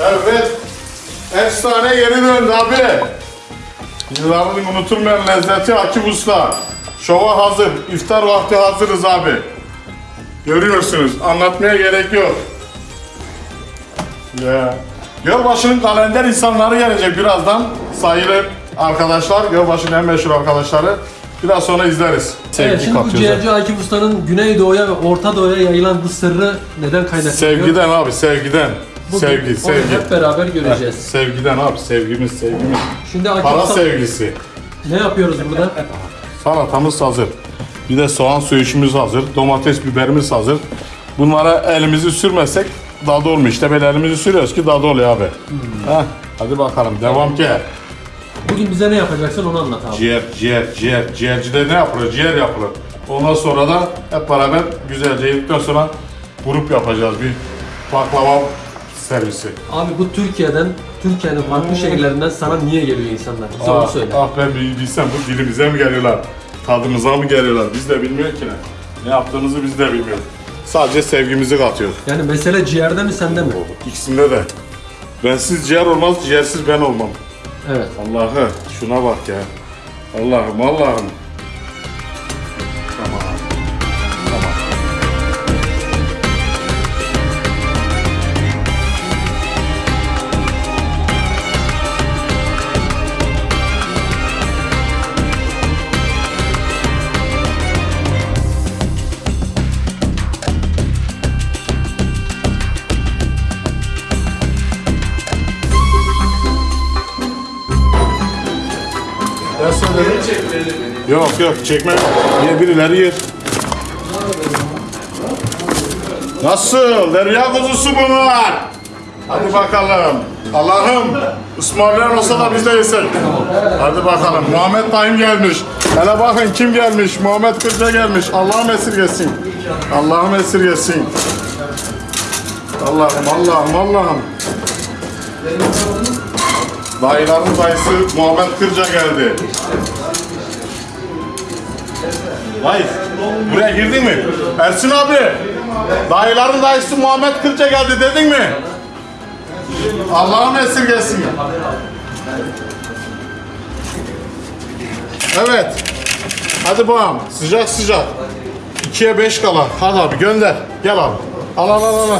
Evet. Efsane yeni döndü abi. Yılların unutulmayan lezzeti Akif Usta. Şova hazır. İftar vakti hazırız abi. Görüyorsunuz. Anlatmaya gerek yok. Ya. Gölbaşı'nın kalender insanları gelecek birazdan. Sayılı arkadaşlar. Gölbaşı'nın en meşhur arkadaşları. Biraz sonra izleriz. Sevgi Evet, şimdi bu katıyoruz. ciğerci Akif Usta'nın Güneydoğu'ya ve Orta Doğu'ya yayılan bu sırrı neden kaynaklanıyor? Sevgiden abi sevgiden. Bugün sevgi, sevgi. hep beraber göreceğiz. Sevgiden abi sevgimiz sevgimiz. Şimdi Akif Para Usta sevgisi. ne yapıyoruz burada? Salatamız hazır. Bir de soğan söğüşümüz hazır. Domates biberimiz hazır. Bunlara elimizi sürmesek tadı olmuyor. İşte böyle elimizi sürüyoruz ki tadı oluyor abi. Heh, hadi bakalım devam ki. Bugün bize ne yapacaksın onu anlat abi. Ciğer, ciğer, ciğer. Ciğercide ne yapılır? Ciğer yapılır. Ondan sonra da hep beraber güzelce yedikten sonra grup yapacağız bir baklava servisi. Abi bu Türkiye'den, Türkiye'nin farklı şehirlerinden sana niye geliyor insanlar? Bize onu Ah, söyle. ah ben bir bilsem bu dilimize mi geliyorlar? Tadımıza mı geliyorlar? Biz de bilmiyor ki ne. Ne yaptığımızı biz de bilmiyoruz. Sadece sevgimizi katıyor. Yani mesele ciğerde mi sende mi? İkisinde de. Bensiz ciğer olmaz, ciğersiz ben olmam. Evet. Allah'ı şuna bak ya. Allah'ım Allah'ım. Yok yok çekme. Niye birileri yer. Nasıl? Derya kuzusu bunlar. Hadi bakalım. Allah'ım ısmarlayan olsa da biz de yesek. Hadi bakalım. Muhammed Dayım gelmiş. Hele bakın kim gelmiş? Muhammed Kırca gelmiş. Allah'ım esirgesin. Allah'ım esirgesin. Allah'ım Allah'ım Allah'ım. Dayıların dayısı Muhammed Kırca geldi. Vay, buraya girdin mi? Ersin abi, dayıların dayısı Muhammed Kırca geldi dedin mi? Allah'ım esirgesin. Evet. Hadi bakalım, sıcak sıcak. İkiye beş kala. Hadi abi gönder. Gel abi. Al al al. al.